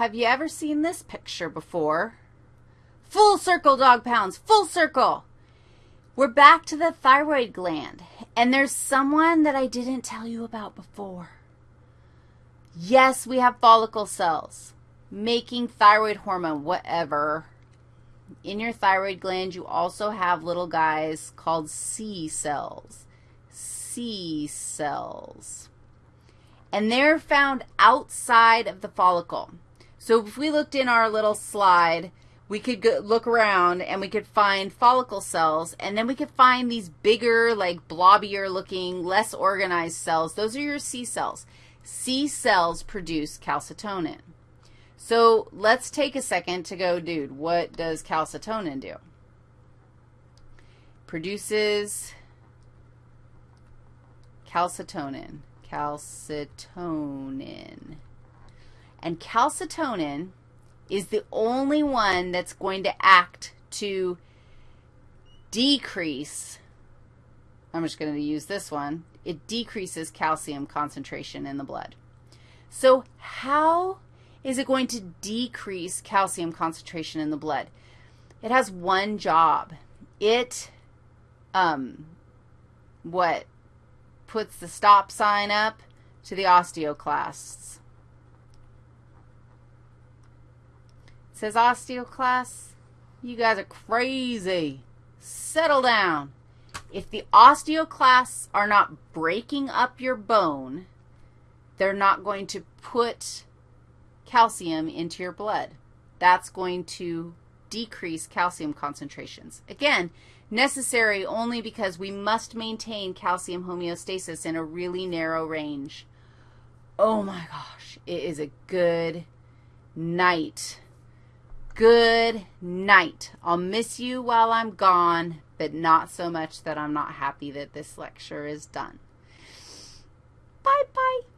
have you ever seen this picture before? Full circle, dog pounds, full circle. We're back to the thyroid gland, and there's someone that I didn't tell you about before. Yes, we have follicle cells making thyroid hormone, whatever. In your thyroid gland, you also have little guys called C cells. C cells. And they're found outside of the follicle. So if we looked in our little slide, we could go, look around and we could find follicle cells, and then we could find these bigger, like blobbier looking, less organized cells. Those are your C cells. C cells produce calcitonin. So let's take a second to go, dude, what does calcitonin do? Produces calcitonin, calcitonin. And calcitonin is the only one that's going to act to decrease, I'm just going to use this one, it decreases calcium concentration in the blood. So how is it going to decrease calcium concentration in the blood? It has one job. It, um, what, puts the stop sign up to the osteoclasts. Says osteoclasts, you guys are crazy. Settle down. If the osteoclasts are not breaking up your bone, they're not going to put calcium into your blood. That's going to decrease calcium concentrations. Again, necessary only because we must maintain calcium homeostasis in a really narrow range. Oh my gosh, it is a good night. Good night. I'll miss you while I'm gone, but not so much that I'm not happy that this lecture is done. Bye-bye.